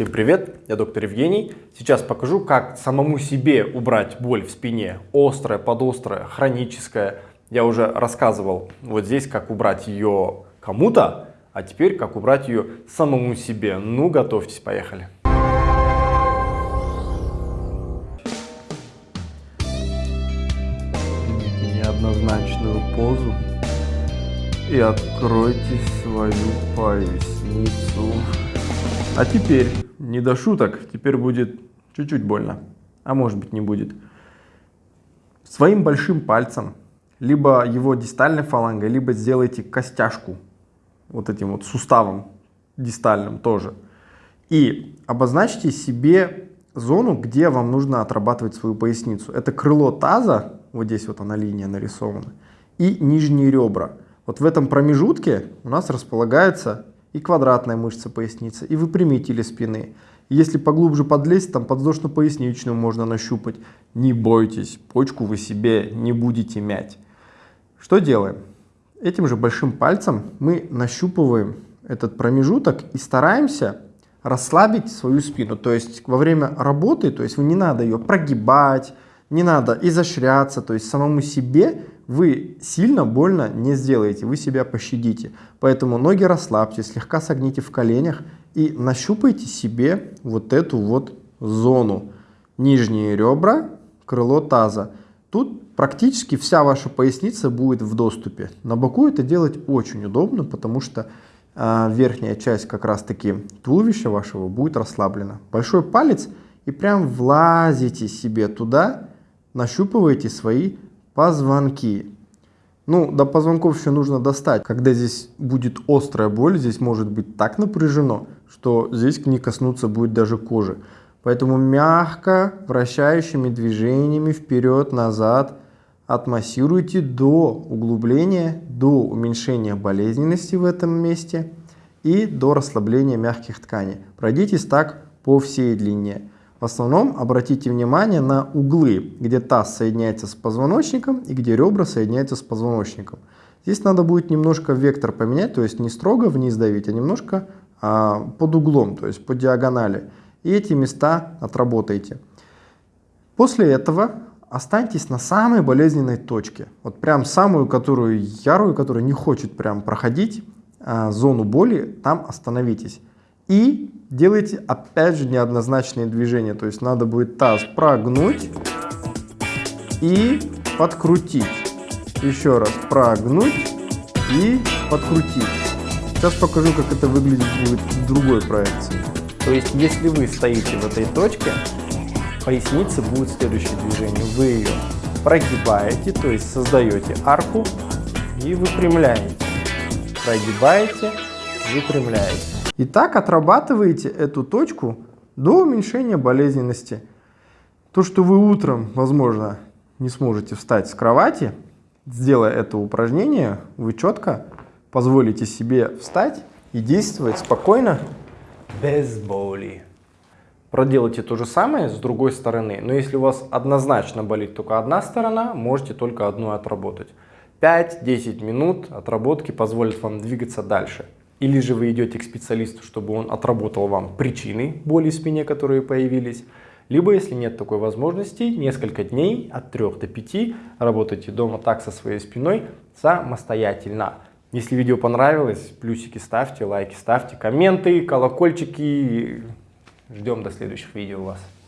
Всем привет, я доктор Евгений. Сейчас покажу, как самому себе убрать боль в спине, острая, подострая, хроническая. Я уже рассказывал вот здесь, как убрать ее кому-то, а теперь как убрать ее самому себе. Ну, готовьтесь, поехали. Неоднозначную позу и откройте свою поясницу. А теперь, не до шуток, теперь будет чуть-чуть больно, а может быть не будет. Своим большим пальцем, либо его дистальной фалангой, либо сделайте костяшку вот этим вот суставом дистальным тоже. И обозначьте себе зону, где вам нужно отрабатывать свою поясницу. Это крыло таза, вот здесь вот она линия нарисована, и нижние ребра. Вот в этом промежутке у нас располагается и квадратная мышца поясницы, и выпрямители спины. Если поглубже подлезть, там подвздошно-поясничную можно нащупать. Не бойтесь, почку вы себе не будете мять. Что делаем? Этим же большим пальцем мы нащупываем этот промежуток и стараемся расслабить свою спину. То есть во время работы, то есть не надо ее прогибать, не надо изощряться, то есть самому себе вы сильно больно не сделаете, вы себя пощадите. Поэтому ноги расслабьте, слегка согните в коленях и нащупайте себе вот эту вот зону. Нижние ребра, крыло таза. Тут практически вся ваша поясница будет в доступе. На боку это делать очень удобно, потому что э, верхняя часть как раз таки туловища вашего будет расслаблена. Большой палец и прям влазите себе туда, нащупываете свои Позвонки. Ну, до позвонков еще нужно достать. Когда здесь будет острая боль, здесь может быть так напряжено, что здесь не коснуться будет даже кожи. Поэтому мягко вращающими движениями вперед-назад отмассируйте до углубления, до уменьшения болезненности в этом месте и до расслабления мягких тканей. Пройдитесь так по всей длине. В основном обратите внимание на углы, где таз соединяется с позвоночником и где ребра соединяются с позвоночником. Здесь надо будет немножко вектор поменять, то есть не строго вниз давить, а немножко а, под углом, то есть по диагонали. И эти места отработайте. После этого останьтесь на самой болезненной точке. Вот прям самую, которую ярую, которая не хочет прям проходить а, зону боли, там остановитесь. И делайте опять же неоднозначные движения. То есть надо будет таз прогнуть и подкрутить. Еще раз прогнуть и подкрутить. Сейчас покажу, как это выглядит будет в другой проекции. То есть, если вы стоите в этой точке, поясницы будет следующее движение. Вы ее прогибаете, то есть создаете арку и выпрямляете. Прогибаете, выпрямляете. И так отрабатываете эту точку до уменьшения болезненности. То, что вы утром, возможно, не сможете встать с кровати, сделая это упражнение, вы четко позволите себе встать и действовать спокойно, без боли. Проделайте то же самое с другой стороны, но если у вас однозначно болит только одна сторона, можете только одну отработать. 5-10 минут отработки позволят вам двигаться дальше. Или же вы идете к специалисту, чтобы он отработал вам причины боли в спине, которые появились. Либо, если нет такой возможности, несколько дней от 3 до 5 работайте дома так со своей спиной самостоятельно. Если видео понравилось, плюсики ставьте, лайки ставьте, комменты, колокольчики. Ждем до следующих видео вас.